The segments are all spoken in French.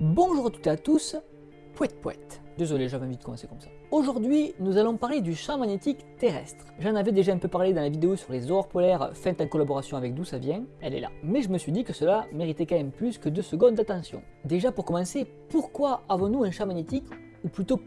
Bonjour à toutes et à tous, pouette pouette. Désolé, j'avais envie de commencer comme ça. Aujourd'hui, nous allons parler du champ magnétique terrestre. J'en avais déjà un peu parlé dans la vidéo sur les aurores polaires faites en collaboration avec d'où ça vient, elle est là. Mais je me suis dit que cela méritait quand même plus que deux secondes d'attention. Déjà pour commencer, pourquoi avons-nous un champ magnétique, ou plutôt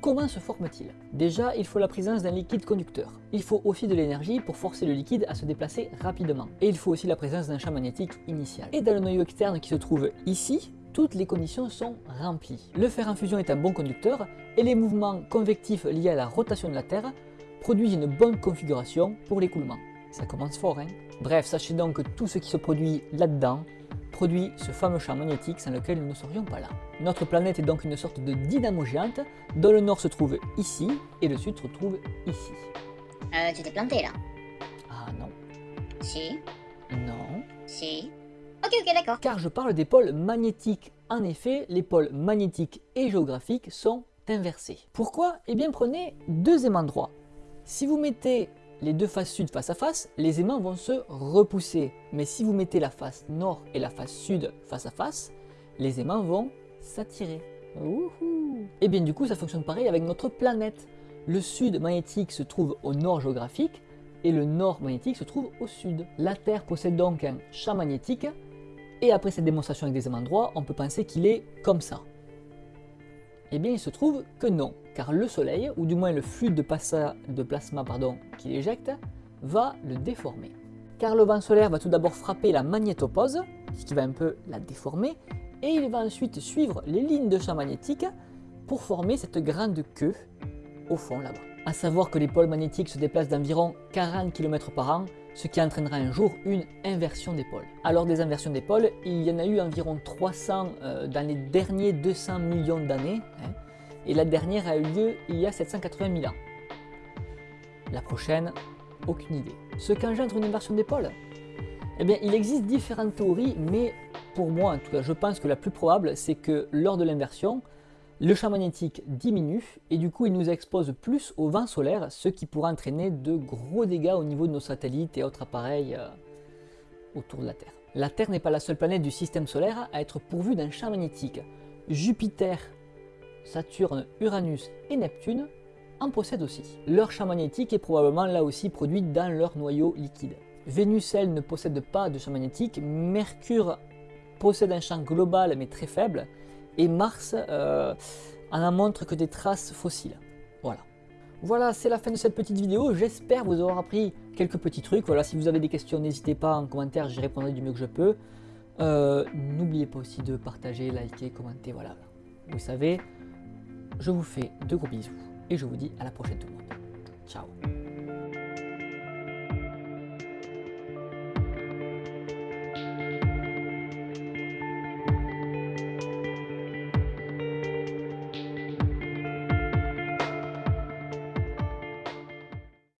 Comment se forme-t-il? Déjà, il faut la présence d'un liquide conducteur. Il faut aussi de l'énergie pour forcer le liquide à se déplacer rapidement. Et il faut aussi la présence d'un champ magnétique initial. Et dans le noyau externe qui se trouve ici, toutes les conditions sont remplies. Le fer en fusion est un bon conducteur et les mouvements convectifs liés à la rotation de la Terre produisent une bonne configuration pour l'écoulement. Ça commence fort, hein Bref, sachez donc que tout ce qui se produit là-dedans produit ce fameux champ magnétique sans lequel nous ne serions pas là. Notre planète est donc une sorte de dynamo géante, dont le nord se trouve ici et le sud se trouve ici. Euh, tu t'es planté là? Ah non. Si Non. Si Ok, ok, d'accord. Car je parle des pôles magnétiques. En effet, les pôles magnétiques et géographiques sont inversés. Pourquoi? Eh bien prenez deux aimants droits. Si vous mettez les deux faces sud face à face, les aimants vont se repousser. Mais si vous mettez la face nord et la face sud face à face, les aimants vont s'attirer. Et bien du coup, ça fonctionne pareil avec notre planète. Le sud magnétique se trouve au nord géographique et le nord magnétique se trouve au sud. La Terre possède donc un champ magnétique et après cette démonstration avec des aimants droits, on peut penser qu'il est comme ça. Eh bien, il se trouve que non, car le Soleil, ou du moins le flux de, de plasma qu'il éjecte, va le déformer. Car le vent solaire va tout d'abord frapper la magnétopause, ce qui va un peu la déformer, et il va ensuite suivre les lignes de champ magnétique pour former cette grande queue au fond là-bas. A savoir que les pôles magnétiques se déplacent d'environ 40 km par an, ce qui entraînera un jour une inversion des pôles. Alors des inversions des pôles, il y en a eu environ 300 euh, dans les derniers 200 millions d'années, hein, et la dernière a eu lieu il y a 780 000 ans. La prochaine, aucune idée. Ce qu'engendre une inversion des pôles? Eh bien, il existe différentes théories, mais pour moi, en tout cas, je pense que la plus probable, c'est que lors de l'inversion, le champ magnétique diminue et du coup il nous expose plus au vent solaire, ce qui pourrait entraîner de gros dégâts au niveau de nos satellites et autres appareils euh, autour de la Terre. La Terre n'est pas la seule planète du système solaire à être pourvue d'un champ magnétique. Jupiter, Saturne, Uranus et Neptune en possèdent aussi. Leur champ magnétique est probablement là aussi produit dans leur noyau liquide. Vénus, elle, ne possède pas de champ magnétique, Mercure possède un champ global mais très faible, et Mars euh, en montre que des traces fossiles. Voilà. Voilà, c'est la fin de cette petite vidéo. J'espère vous avoir appris quelques petits trucs. Voilà, si vous avez des questions, n'hésitez pas en commentaire, j'y répondrai du mieux que je peux. Euh, n'oubliez pas aussi de partager, liker, commenter, voilà. Vous savez, je vous fais de gros bisous et je vous dis à la prochaine tout le monde. Ciao